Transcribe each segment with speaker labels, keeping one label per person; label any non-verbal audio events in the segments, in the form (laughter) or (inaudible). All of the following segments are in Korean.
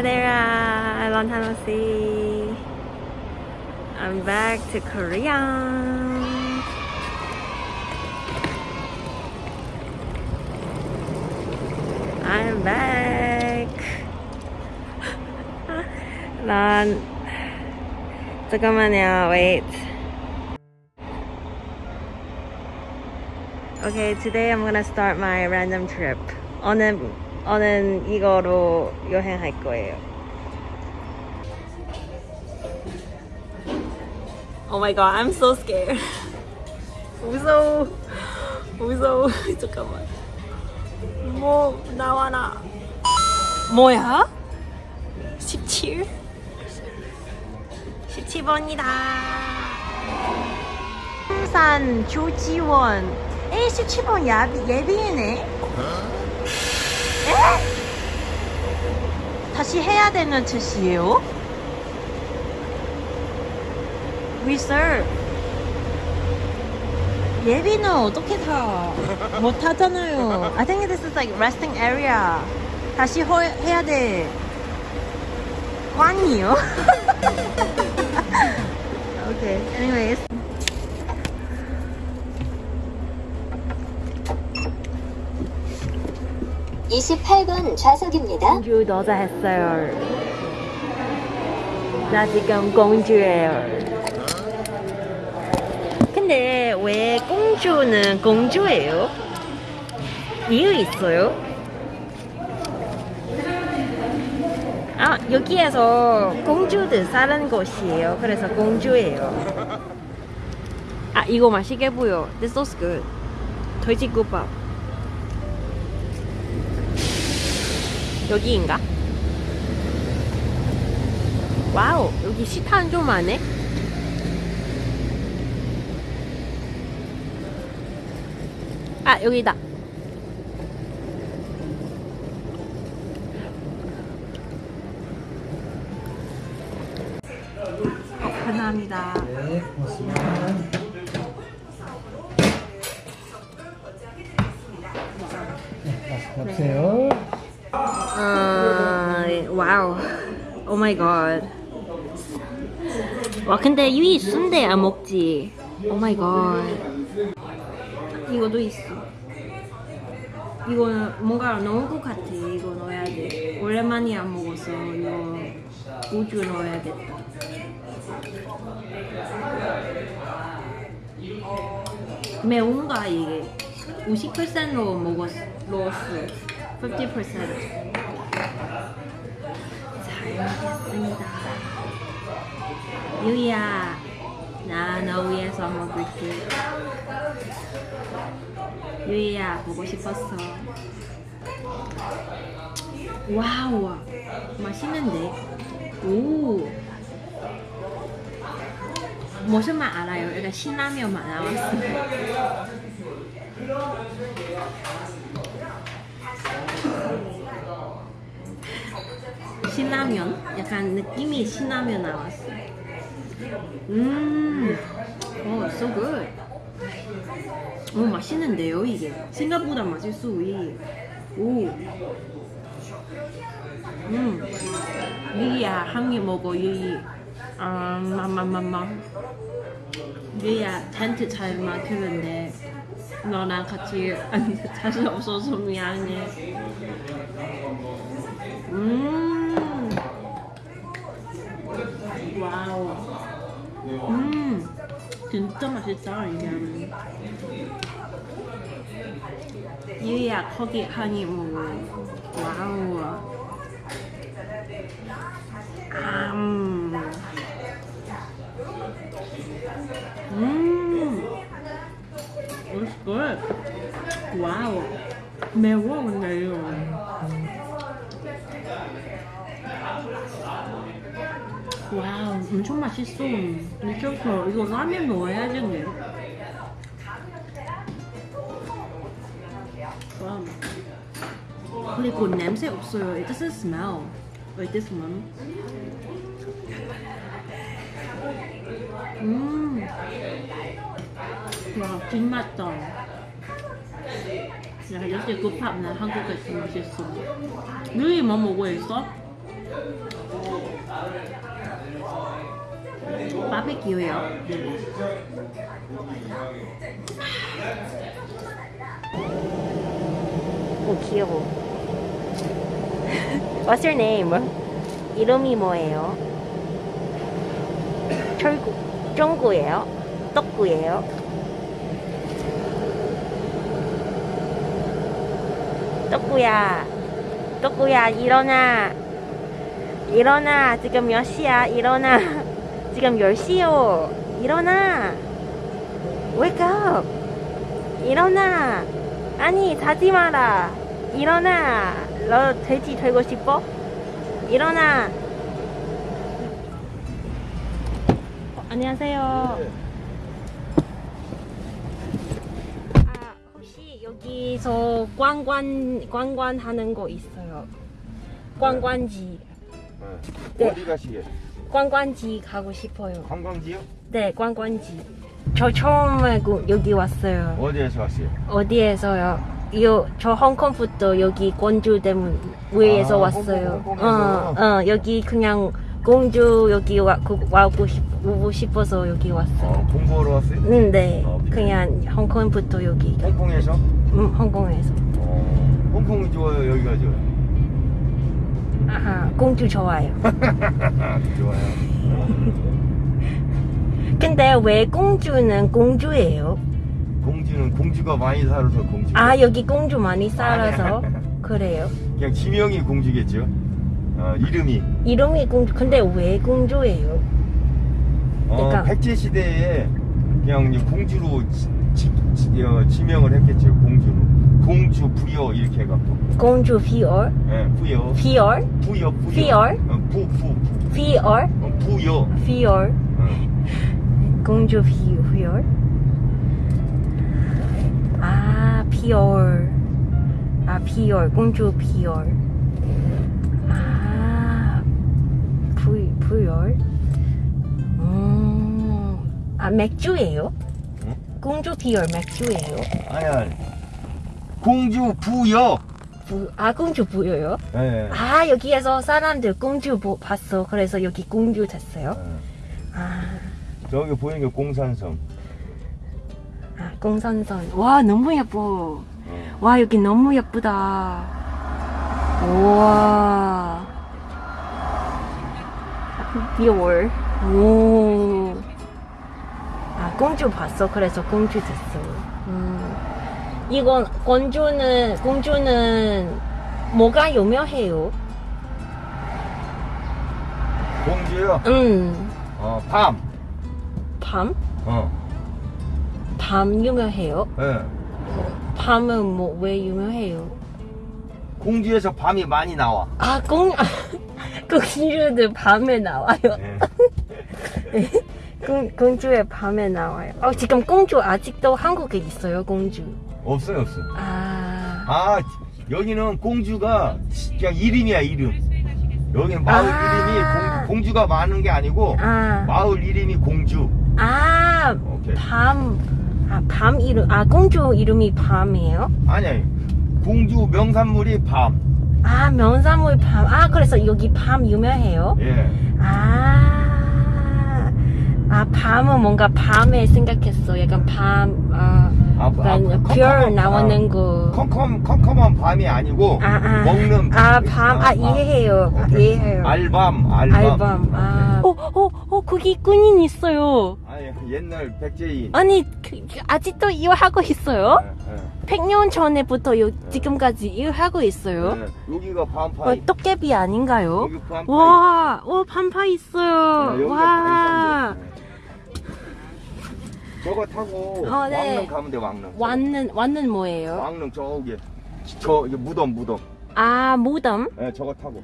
Speaker 1: Hi there, uh, long time no see. I'm back to Korea. I'm back. (laughs) 난 잠깐만요. Wait. Okay, today I'm gonna start my random trip. 오늘 오늘 이거로 여행할 거예요. Oh my god, I'm so scared. 무서워. 무서워. (laughs) 잠깐만. 뭐 나와라. 뭐야? 17? 17번이다. 산 조지원. 에 17번 예비, 예비이네. 에? 다시 해야 되는 뜻이에요? reserve. 예비는 어떻게 타? 못 타잖아요. I think this is like resting area. 다시 허, 해야 돼. 꽝이요? okay, anyways.
Speaker 2: 이십팔 번 좌석입니다.
Speaker 1: 공주 여자 했어요. 나 지금 공주예요. 근데 왜 공주는 공주예요? 이유 있어요? 아 여기에서 공주들 사는 곳이에요. 그래서 공주예요. 아 이거 맛있게 보여. This looks good. 돼지국밥. 여기인가? 와우 여기 식당 좀 많네 아 여기다 어, 감사합니다
Speaker 3: 네, 고맙습니다.
Speaker 1: 오 마이 갓. 와 근데 유이 순대 안 먹지. 오 마이 갓. 이거도 있어. 이거 뭔가 넣은 것 같아. 이거 넣어야 돼. 오랜만에 안 먹어서 이거 우주 넣어야겠다. 매운가 이게? 50%로 먹었, 넣었어. 50%. 유이야, 나너 위해서 먹을게. 유이야, 보고 싶었어. Wow, 맛있는데? 오. 무슨 맛 알아요? 약간 신라면 맛 나왔어. 신라면? 약간 느낌이 신라면 나왔어. 음, 오, so good. 오, 맛있는데요, 이게. 생각보다 맛있어, 이. 오. 음. 유이야, 한 개 먹어, 유이. 아, 맘맘맘맘. 유이야, 텐트 잘 맡기는데, 너랑 같이 (laughs) 자신 없어서 미안해. 음. wow. 음. 진짜 맛있다, 이게. 유이야, 거기 한입 먹어. wow. 음. 음. It's good. wow. 매워, 근데 이거. wow, 엄청 맛있어. 미쳤어. 이거 라면 넣어야겠네. 와우. 그리고 냄새 없어요. It doesn't smell like this one. 음. 와, 뒷맛다. 야, 역시 그 팝나 한국에서 맛있어. 누이 뭐 먹고 있어? 바베큐요. 오 귀여워. What's your name? 이름이 뭐예요? 철구, 쫑구예요? 떡구예요? 떡구야, 떡구야 일어나, 일어나. 지금 몇 시야? 일어나. (laughs) 지금 10시요. 일어나. Wake up. 일어나. 아니, 자지 마라. 일어나. 너 돼지 되고 싶어? 일어나. 어, 안녕하세요. 아, 혹시 여기서 관관 관관하는 거 있어요? 관관지. 네.
Speaker 3: 어디 가시게?
Speaker 1: 관광지 가고 싶어요.
Speaker 3: 관광지요?
Speaker 1: 네, 관광지. 저 처음에 그- 여기 왔어요.
Speaker 3: 어디에서 왔어요?
Speaker 1: 어디에서요? 요, 저 홍콩부터 여기 공주 때문 위에서
Speaker 3: 아,
Speaker 1: 왔어요.
Speaker 3: 홍콩?
Speaker 1: 어, 어, 여기 그냥 공주 여기 와, 그, 와고 싶, 오고 싶어서 여기 왔어요.
Speaker 3: 어, 공부하러 왔어요?
Speaker 1: 음, 네.
Speaker 3: 어,
Speaker 1: 그냥 홍콩부터 여기.
Speaker 3: 홍콩에서?
Speaker 1: 음, 홍콩에서.
Speaker 3: 어, 홍콩이 좋아요? 여기가 좋아요?
Speaker 1: 아하, 공주 좋아요. (laughs)
Speaker 3: 좋아요. (laughs)
Speaker 1: 근데 왜 공주는 공주예요?
Speaker 3: 공주는 공주가 많이 살아서 공주.
Speaker 1: 아, 여기 공주 많이 살아서. (laughs) 그래요.
Speaker 3: 그냥 지명이 공주겠죠? 어, 이름이.
Speaker 1: 이름이 공주. 근데 왜 공주예요?
Speaker 3: 어,
Speaker 1: 그러니까-
Speaker 3: 백제 시대에 그냥 공주로 지, 지, 지- 어, 지명을 했겠죠. 공주로. 공주 부여 이렇게 해갖고.
Speaker 1: 공주 beer?
Speaker 3: 예, 부여.
Speaker 1: beer?
Speaker 3: 부여 부여.
Speaker 1: beer?
Speaker 3: 어, 부, 부, 부.
Speaker 1: beer?
Speaker 3: 어, 부여.
Speaker 1: beer?
Speaker 3: 어.
Speaker 1: 공주 비, beer? 아, beer. 아, beer. 공주 beer. 아, 부, 부열? 음, 아, 맥주예요?
Speaker 3: 응?
Speaker 1: 공주 비얼 맥주예요?
Speaker 3: 아니 아니. 공주 부여.
Speaker 1: 부, 아, 공주 부여요?
Speaker 3: 예.
Speaker 1: 아, 여기에서 사람들 공주 보, 봤어. 그래서 여기 공주 됐어요?
Speaker 3: 어.
Speaker 1: 아,
Speaker 3: 저기 보이는 게 공산성.
Speaker 1: 아 공산선. 와, 너무 예뻐.
Speaker 3: 어.
Speaker 1: 와, 여기 너무 예쁘다. 우와. 비올. 오. 아, 공주 봤어. 그래서 공주 됐어. 음. 이건, 공주는, 공주는 뭐가 유명해요?
Speaker 3: 공주요.
Speaker 1: 음.
Speaker 3: 어, 밤.
Speaker 1: 밤?
Speaker 3: 어.
Speaker 1: 밤 유명해요?
Speaker 3: 예.
Speaker 1: 밤은 뭐 왜 유명해요?
Speaker 3: 공주에서 밤이 많이 나와.
Speaker 1: 아, 공, (laughs) 공주들 밤에 나와요. (laughs)
Speaker 3: 예.
Speaker 1: 공, 공주의 밤에 나와요. 어, 지금 공주 아직도 한국에 있어요, 공주.
Speaker 3: 없어요, 없어요.
Speaker 1: 아,
Speaker 3: 아, 여기는 공주가 그냥 이름이야, 이름. 여기는 마을
Speaker 1: 아.
Speaker 3: 이름이 공, 주가 많은 게 아니고
Speaker 1: 아,
Speaker 3: 마을 이름이 공주.
Speaker 1: 아,
Speaker 3: 오케이.
Speaker 1: 밤, 아, 밤 이름, 아, 공주 이름이 밤이에요?
Speaker 3: 아니. 공주 명산물이 밤.
Speaker 1: 아, 면사물 밤. 아, 그래서 여기 밤 유명해요?
Speaker 3: 예.
Speaker 1: 아, 아, 밤은 뭔가 밤에 생각했어. 약간 밤, 아,
Speaker 3: 아, 아,
Speaker 1: 별 나오는 거.
Speaker 3: 컴컴, 컴컴한 밤이 아니고
Speaker 1: 아, 아.
Speaker 3: 먹는
Speaker 1: 아,
Speaker 3: 밤.
Speaker 1: 밤. 아, 이해해요. 아. 이해해요.
Speaker 3: 알밤, 알밤.
Speaker 1: 알밤. 아. 어, 어, 어, 거기 군인 있어요.
Speaker 3: 아니, 옛날 백제인.
Speaker 1: 아니, 그, 그 아직도 일하고 있어요?
Speaker 3: 예, 예.
Speaker 1: 100년 전에부터 요, 지금까지 일하고 있어요?
Speaker 3: 예, 여기가
Speaker 1: 어,
Speaker 3: 밤파이.
Speaker 1: 떡개비 아닌가요?
Speaker 3: 여기 밤파이.
Speaker 1: 와, 와, 반파
Speaker 3: 예,
Speaker 1: 있어요.
Speaker 3: 여기가
Speaker 1: 와.
Speaker 3: 저거 타고
Speaker 1: 어, 네.
Speaker 3: 왕릉 가면 돼, 왕릉.
Speaker 1: 왔는, 왔는 뭐예요?
Speaker 3: 왕릉 저기. 저, 이게 무덤, 무덤.
Speaker 1: 아, 무덤?
Speaker 3: 예, 저거 타고.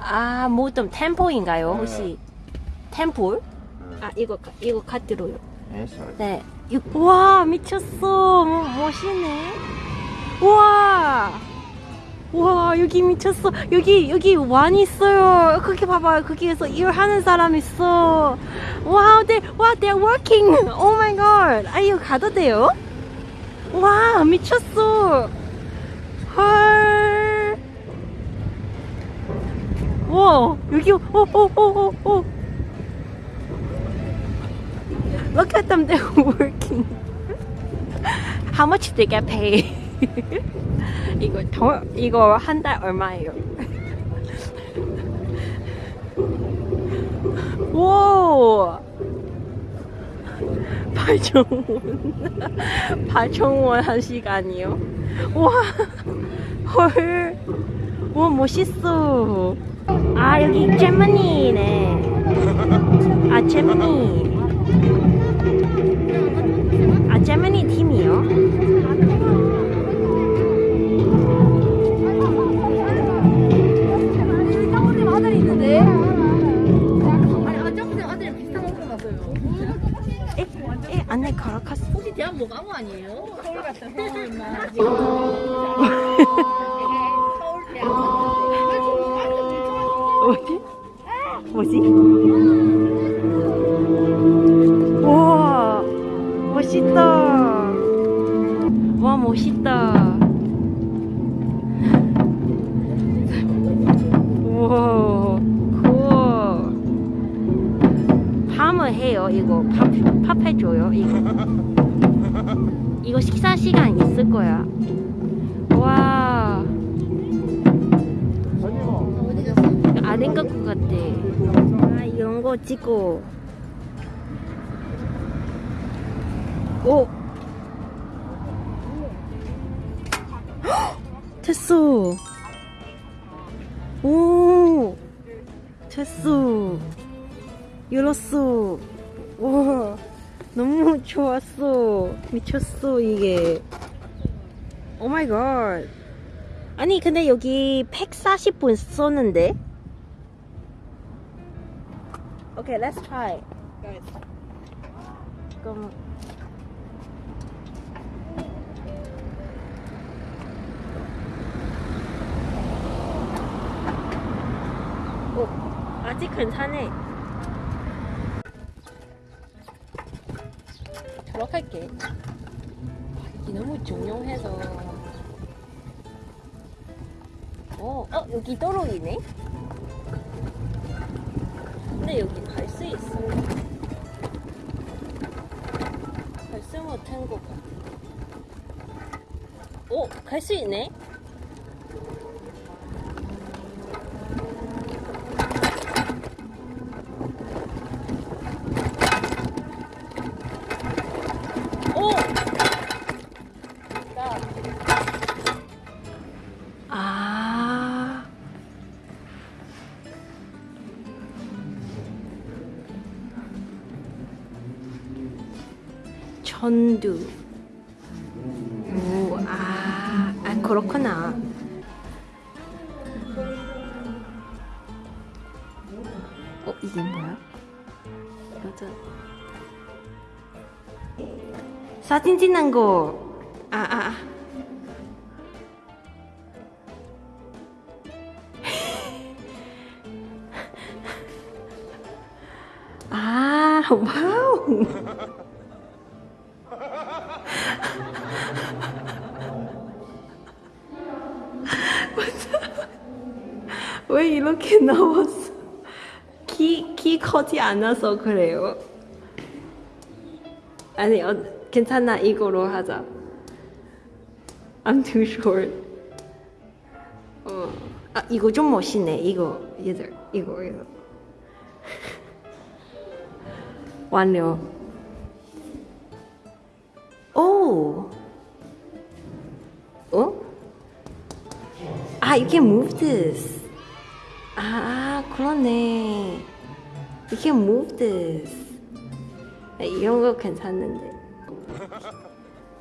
Speaker 1: 아, 무덤, 템포인가요,
Speaker 3: 네.
Speaker 1: 혹시? 템플?
Speaker 3: 예.
Speaker 1: 아, 이거, 카- 이거 카드로요. 네. 이- 와, 미쳤어. 뭐, 멋있네. 와. 와, 여기 미쳤어. 여기, 여기 왕 있어요. 거기 봐봐요. 거기에서 일하는 사람 있어. Wow, they, 와, they're working. Oh my god. 아, 이거 가도 돼요? 와, 미쳤어. 헐. 와, 여기 오, 오, 오, 오, 오. Look at them, they're working. How much they get paid? 이거 더 이거 한 달 얼마예요? 오! 8,000원 8,000원 한 시간이요? 와 헐. 와 멋있어 아 여기 제머니네 아 제머니 아 제머니 팀이요?
Speaker 4: 까고 아니에요? 서울 서울만. 서울 대학.
Speaker 1: 뭐지? 뭐지? 우와 멋있다 와 멋있다 우와 굿 밤을 해요 이거 밥, 밥 해줘요 이거 이거 식사 시간 있을 거야 와 아닌 것 같아. 아, 이런 거 찍고. 오! 헉! (gasps) 됐어. 오! 됐어. 열었어. 와, 너무 좋았어. 미쳤어, 이게. 오 마이 갓. 아니, 근데 여기 140분 썼는데? Okay, let's try. Guys. 그럼 오, 아직 괜찮네. 들어갈게. 여기 너무 조용해서. 어, 어 여기 도로이네. 근데 여기 갈 수 있어. 갈 수 못한 것 같아. 오, 갈 수 있네? 어, 이게 뭐야? 여자. 사진 찍는 거. 아, 아, 아. (laughs) 아, 와우. (laughs) 왜 이렇게 나왔어? 커지 않아서 그래요. 아니, 어, 괜찮아. 이거로 하자. I'm too short. 어, 아, 이거 좀 멋있네. 이거, 얘들. 이거, 이거. (laughs) 완료. 오! 어? 아, you can move this. 아, 그러네. You can move this. 아, 이런 거 괜찮는데.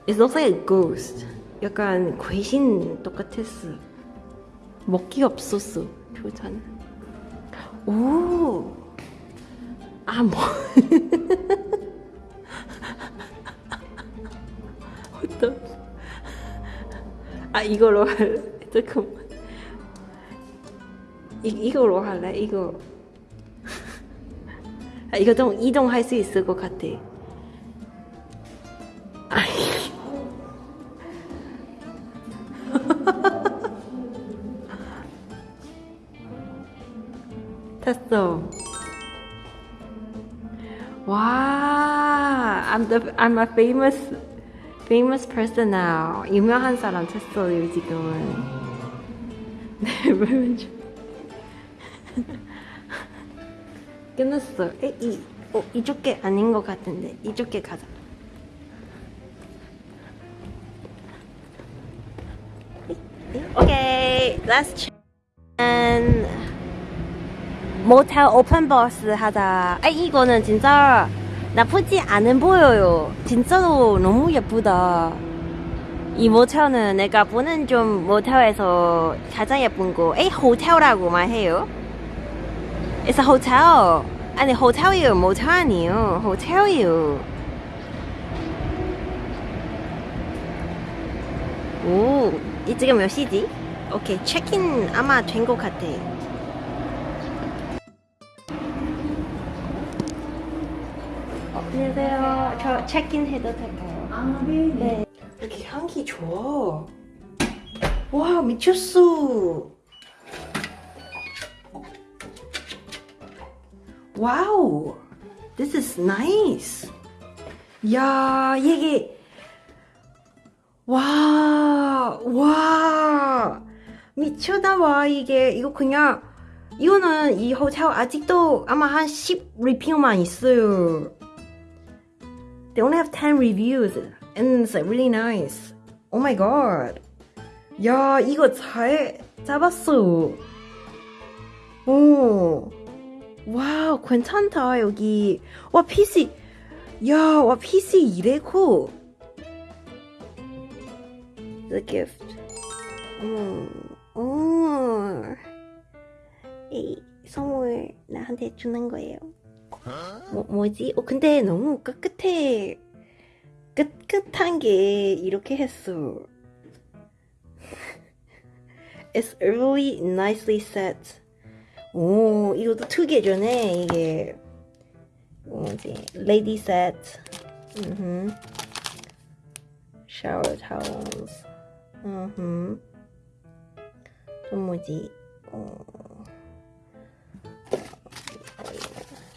Speaker 1: It looks like a ghost. 약간 귀신 똑같았어. 먹기 없었어. 표정. 오! 아, 뭐. (laughs) 어떤. 아, 이걸로 할래. 잠깐만. 이, 이거로 할래? 이거. 아, 이거 좀 이동할 수 있을 것 같아. 됐어. (laughs) 와, I'm the I'm a famous famous person now. 유명한 사람 됐어요 지금은. (laughs) 네, 물론 좀 끝났어. 에, 이 어, 이쪽 게 아닌 것 같은데 이쪽 게 가자. 오케이, let's chen. 모텔 오픈 버스 하자. 아, 이거는 진짜 나쁘지 않은 보여요. 진짜로 너무 예쁘다. 이 모텔은 내가 보는 좀 모텔에서 가장 예쁜 거. 에이, 호텔라고만 해요. It's a hotel. 아니, 호텔이요. 모텔 아니에요. 호텔이요. 오, 이 지금 몇 시지? 오케이, 체크인 아마 된 것 같아. 어, 안녕하세요. 저 체크인 해도 될까요? 아, 네. 네. 이렇게 향기 좋아. 와, 미쳤어. 와우. This is nice. 야, 이게 와, 와, 미쳤다 와 이게 이거 그냥 이거는 이 호텔 아직도 아마 한 10 리뷰만 있어요. They only have 10 reviews and it's like really nice. Oh my god. 야, 이거 잘 잡았어. 오. 와, 괜찮다, 여기. 와, PC. 야, 와, PC 이래고. The gift. 음, 음. 이 선물 나한테 주는 거예요. 뭐, 뭐지? 어, 근데 너무 깨끗해. 깨끗한 게 이렇게 했어. (laughs) It's really nicely set. 오, 이것도 특이해져네, 이게. 뭐지? Lady set. 음. Shower towels. 음. 또 뭐지? 어.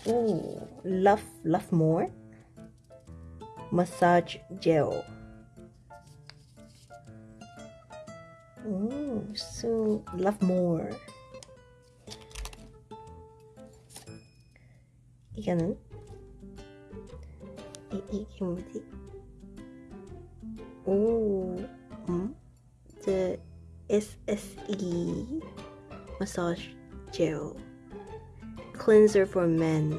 Speaker 1: 오, love, love more. Massage gel. 오, so love more. 이거는 이 이게 뭐지? 오, 음, the SSE massage gel cleanser for men.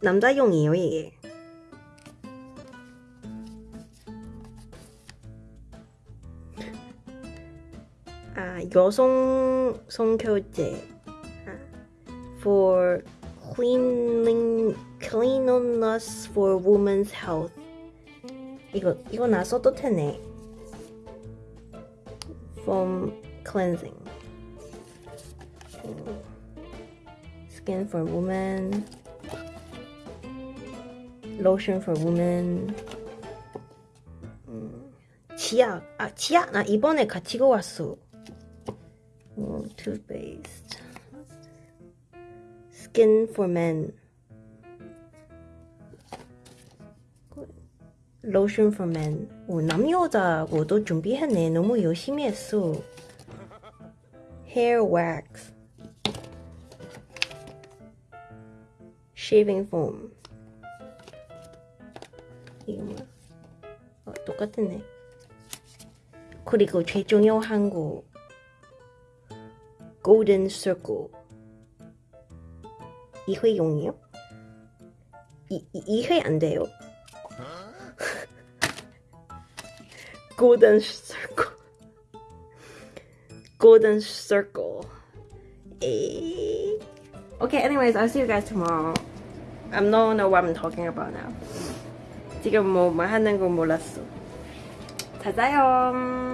Speaker 1: 남자용이에요 이게. 아 여성 성교제 아, for cleaning cleanliness for women's health. 이거 이거 나 써도 되네. Foam cleansing. 음, Skin for women. Lotion for women. 음, 치약. 아 치약 나 이번에 가지고 왔어. 음, toothpaste. Skin for men. Lotion for men. 오, 남여자고도 준비했네. 너무 열심히 했어. Hair wax. Shaving foam. 이거 뭐야? 어, 똑같네. 그리고 중요한 거. Golden circle. 이회용이요? 이, 이, 이회 안 돼요. Golden circle. Golden circle. Eh. Okay, anyways, I'll see you guys tomorrow. I don't know what I'm talking about now. 지금 뭐, 뭐 하는 거 몰랐어. 자 자요.